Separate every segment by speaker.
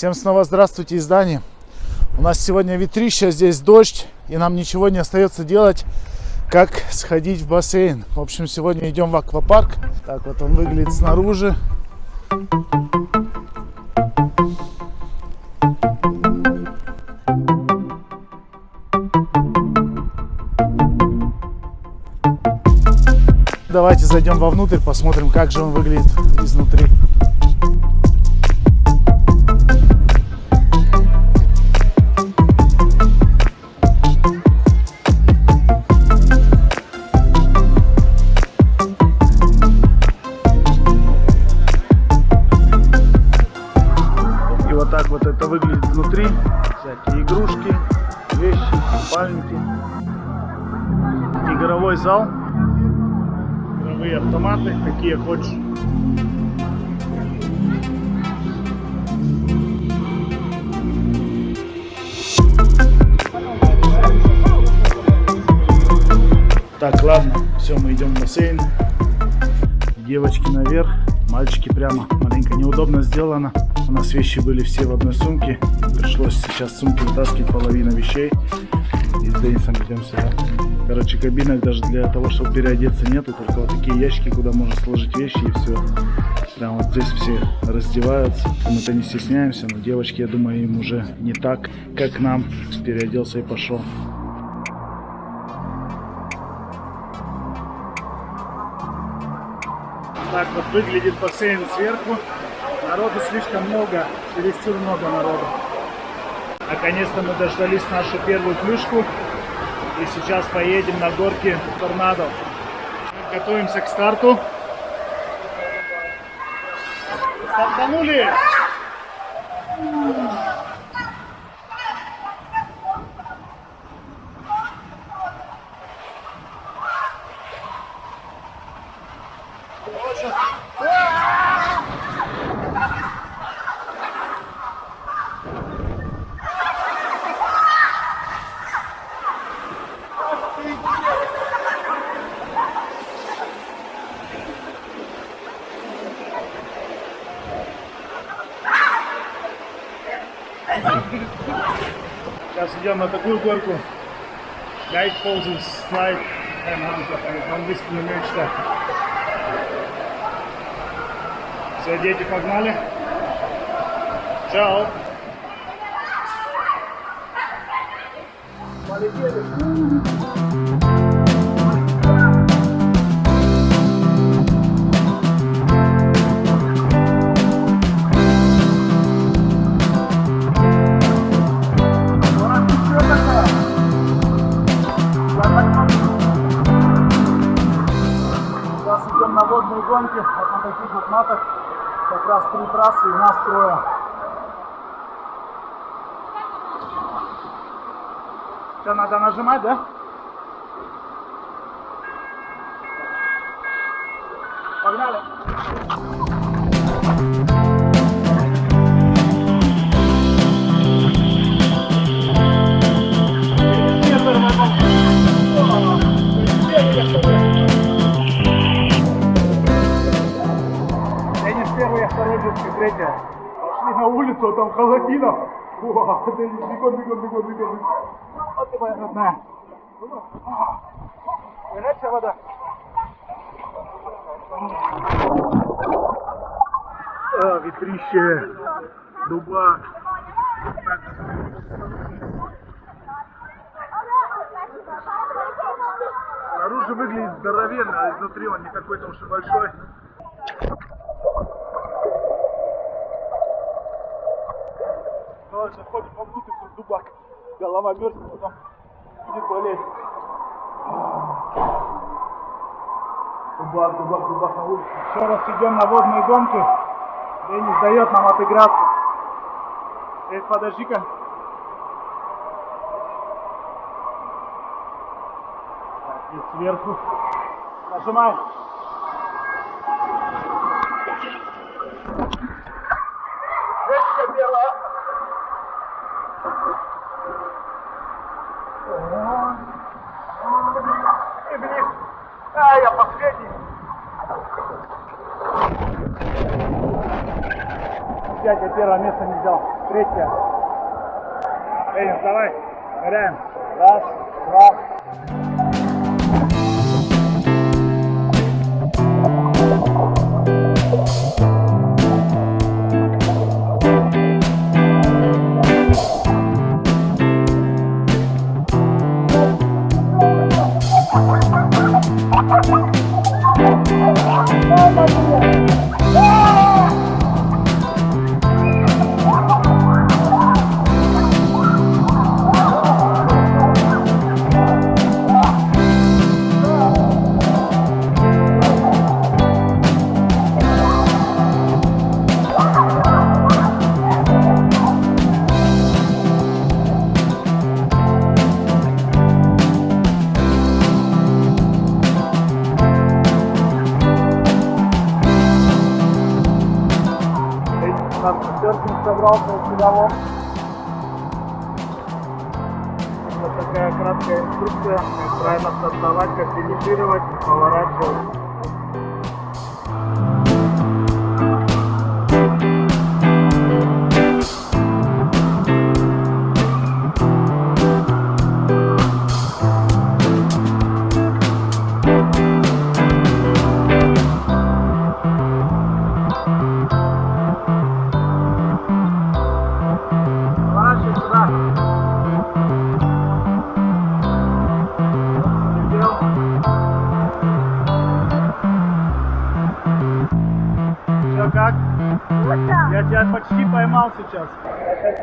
Speaker 1: Всем снова здравствуйте из Дании. У нас сегодня ветрище, здесь дождь, и нам ничего не остается делать, как сходить в бассейн. В общем, сегодня идем в аквапарк. Так вот он выглядит снаружи. Давайте зайдем вовнутрь, посмотрим, как же он выглядит изнутри. Всякие игрушки, вещи, купальники. Игровой зал. Игровые автоматы, какие хочешь. Так, ладно, все, мы идем в бассейн. Девочки наверх, мальчики прямо. Маленько неудобно сделано. У нас вещи были все в одной сумке. Пришлось сейчас сумки вытаскивать половину вещей. И с Денисом идем сюда. Короче, кабинок даже для того, чтобы переодеться нету. Только вот такие ящики, куда можно сложить вещи и все. Прям вот здесь все раздеваются. Мы-то не стесняемся, но девочки, я думаю, им уже не так, как нам. Переоделся и пошел. Так вот выглядит бассейн сверху. Народу слишком много, чересчур много народу. Наконец-то мы дождались нашу первую плюшку. И сейчас поедем на горки торнадо. Готовимся к старту. Стартанули! Сейчас идем на такую горку. Guide poses slide. Keine Ahnung, по-английски не умею читать. Все, дети, погнали. Чао. Полетели. Сейчас идем на водные гонки, вот на таких вот матах, как раз три трассы и нас трое. Что, надо нажимать, да? Погнали! Третья. Пошли на улицу, а там холодина. Уа, Денис, бегом, бегом, бегом, бегом. Вот ты моя родная. Горячая вода. А, ветрище, дубак. Снаружи выглядит здоровенно, а изнутри он не какой-то уж и большой. Ну, заходим вовнутрь, тут дубак. Голова мерзнет, потом будет болеть. Дубак, дубак, дубак на улице. Еще раз идем на водные гонки. Денис дает нам отыграться. Здесь подожди-ка. И сверху. Нажимай. Жечка белая. И вниз. А, я последний. 5, я первое место не взял. Третье. Денис, давай, ныряем. Раз, два. Серфинг собрался у себя вот. Такая краткая инструкция, правильно стартовать, как поворачивать. Я тебя почти поймал сейчас. Я сейчас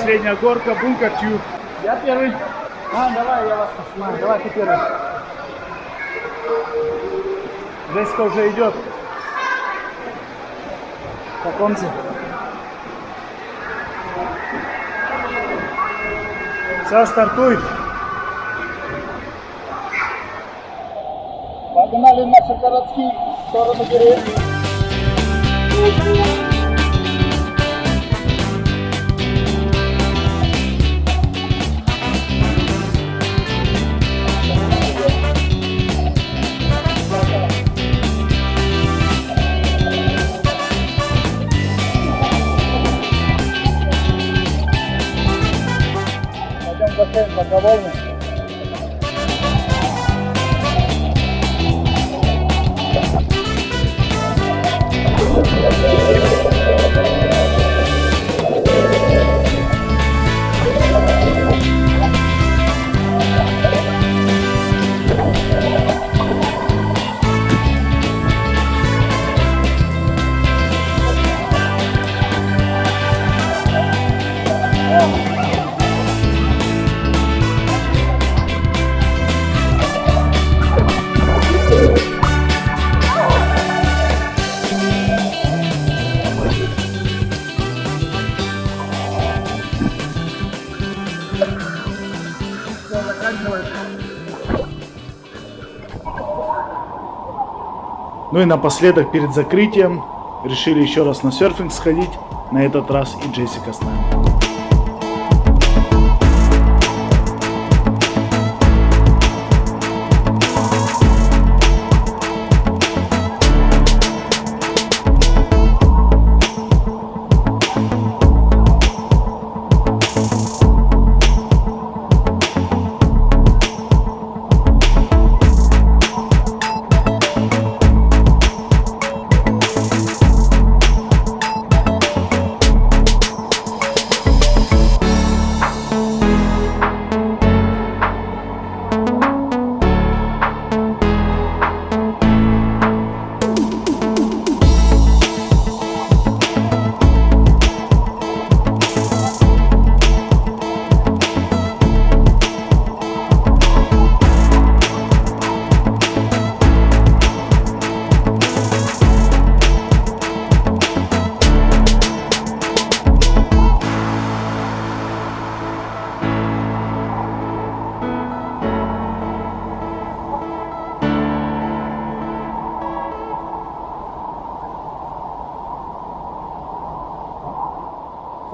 Speaker 1: Последняя горка, бункер тюб. Я первый. А, давай, я вас поснимаю. Давай, ты первый. Джессика уже идет. Он Все, стартуй. Погнали наши городские в сторону деревни. Пойдем в бассейн добровольно. Все, Ну и напоследок, перед закрытием, решили еще раз на серфинг сходить. На этот раз и Джессика с нами.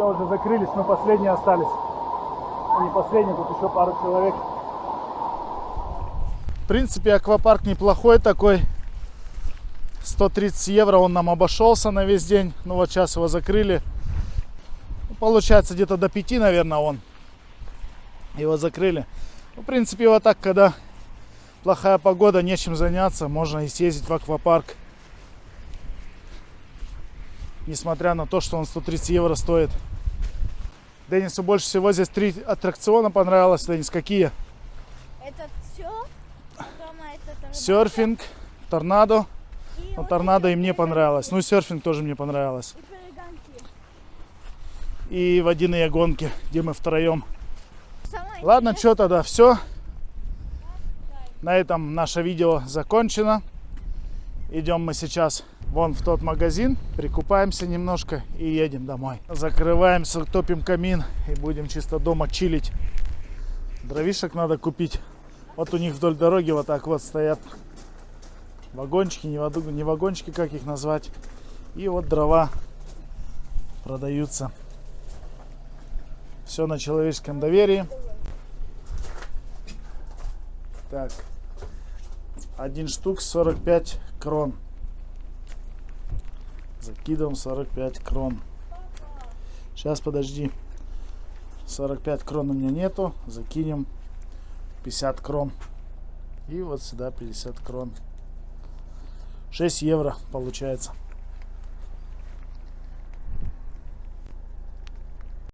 Speaker 1: Уже закрылись, мы последние остались. Ну, не последние, тут еще пару человек. В принципе, аквапарк неплохой такой. 130 евро он нам обошелся на весь день. Ну вот сейчас его закрыли. Получается где-то до 5, наверное, он. Его закрыли. Ну, в принципе, вот так, когда плохая погода, нечем заняться, можно и съездить в аквапарк. Несмотря на то, что он 130 евро стоит. Денису больше всего здесь три аттракциона понравилось. Денис, какие?
Speaker 2: Это все? Дома это торнадо.
Speaker 1: Серфинг, торнадо.
Speaker 2: И
Speaker 1: Ну,
Speaker 2: вот
Speaker 1: торнадо и мне понравилось. Ну, серфинг тоже мне понравилось.
Speaker 2: И.
Speaker 1: И водяные гонки, где мы втроем.
Speaker 2: Самое
Speaker 1: Ладно,
Speaker 2: интересное-
Speaker 1: что тогда, все. На этом наше видео закончено. Идем мы сейчас вон в тот магазин, прикупаемся немножко и едем домой. Закрываемся, топим камин и будем чисто дома чилить. Дровишек надо купить. Вот у них вдоль дороги вот так вот стоят вагончики, не, вагончики, как их назвать. И вот дрова продаются. Все на человеческом доверии. Так. Один штук 45 крон. Закидываем 45 крон. Сейчас, подожди. 45 крон у меня нету. Закинем 50 крон. И вот сюда 50 крон. 6 евро получается.